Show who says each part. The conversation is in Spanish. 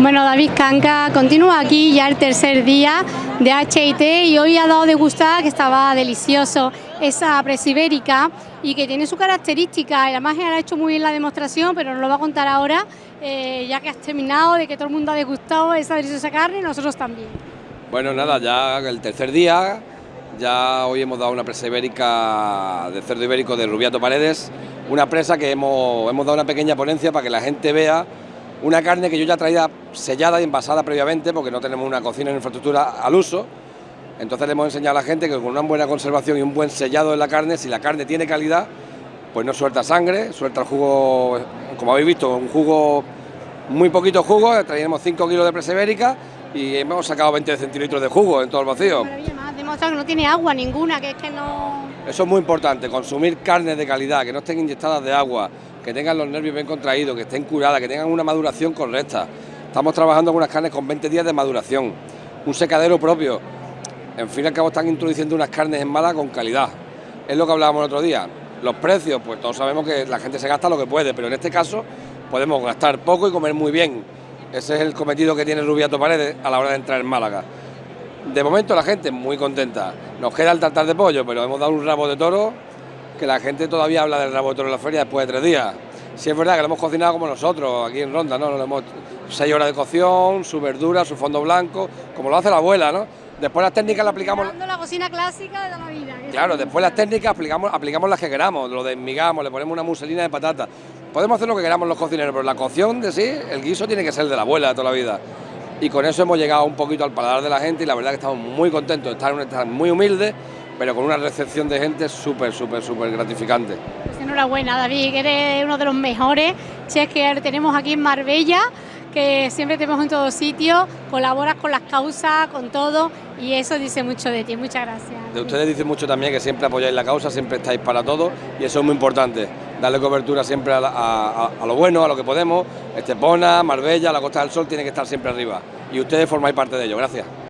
Speaker 1: Bueno, David Canca continúa aquí ya el tercer día de HIT y hoy ha dado de gustar que estaba delicioso esa presibérica y que tiene su característica. Además, él ha hecho muy bien la demostración, pero nos lo va a contar ahora, eh, ya que has terminado, de que todo el mundo ha degustado esa deliciosa carne y nosotros también.
Speaker 2: Bueno, nada, ya el tercer día, ya hoy hemos dado una presa ibérica de cerdo ibérico de Rubiato Paredes, una presa que hemos, hemos dado una pequeña ponencia para que la gente vea una carne que yo ya traía sellada y envasada previamente porque no tenemos una cocina en infraestructura al uso. Entonces le hemos enseñado a la gente que con una buena conservación y un buen sellado de la carne, si la carne tiene calidad, pues no suelta sangre, suelta el jugo, como habéis visto, un jugo, muy poquito jugo, traíamos 5 kilos de presebérica y hemos sacado 20 centilitros de jugo en todo el vacío.
Speaker 1: que no tiene agua ninguna, que es que no...
Speaker 2: Eso es muy importante, consumir carnes de calidad, que no estén inyectadas de agua, que tengan los nervios bien contraídos, que estén curadas, que tengan una maduración correcta. Estamos trabajando con unas carnes con 20 días de maduración, un secadero propio. En fin y al cabo están introduciendo unas carnes en mala con calidad. Es lo que hablábamos el otro día. Los precios, pues todos sabemos que la gente se gasta lo que puede, pero en este caso podemos gastar poco y comer muy bien. Ese es el cometido que tiene Rubiato Paredes a la hora de entrar en Málaga. De momento la gente muy contenta. Nos queda el tartar de pollo, pero hemos dado un rabo de toro que la gente todavía habla del rabo de toro en la feria después de tres días. Si es verdad que lo hemos cocinado como nosotros, aquí en Ronda, ¿no? Lo hemos seis horas de cocción, su verdura, su fondo blanco, como lo hace la abuela, ¿no? Después las técnicas las aplicamos...
Speaker 1: la cocina clásica de la vida.
Speaker 2: Claro, después las técnicas aplicamos, aplicamos las que queramos, lo desmigamos, le ponemos una muselina de patata. Podemos hacer lo que queramos los cocineros, pero la cocción de sí, el guiso tiene que ser de la abuela de toda la vida. Y con eso hemos llegado un poquito al paladar de la gente y la verdad que estamos muy contentos, estar en un estado muy humilde, pero con una recepción de gente súper, súper, súper gratificante.
Speaker 1: Pues enhorabuena, David, que eres uno de los mejores chefs que tenemos aquí en Marbella, que siempre te vemos en todos sitios, colaboras con las causas, con todo, y eso dice mucho de ti. Muchas gracias.
Speaker 2: De ustedes dice mucho también que siempre apoyáis la causa, siempre estáis para todo, y eso es muy importante, darle cobertura siempre a, a lo bueno, a lo que podemos. Estepona, Marbella, la Costa del Sol tiene que estar siempre arriba, y ustedes formáis parte de ello. Gracias.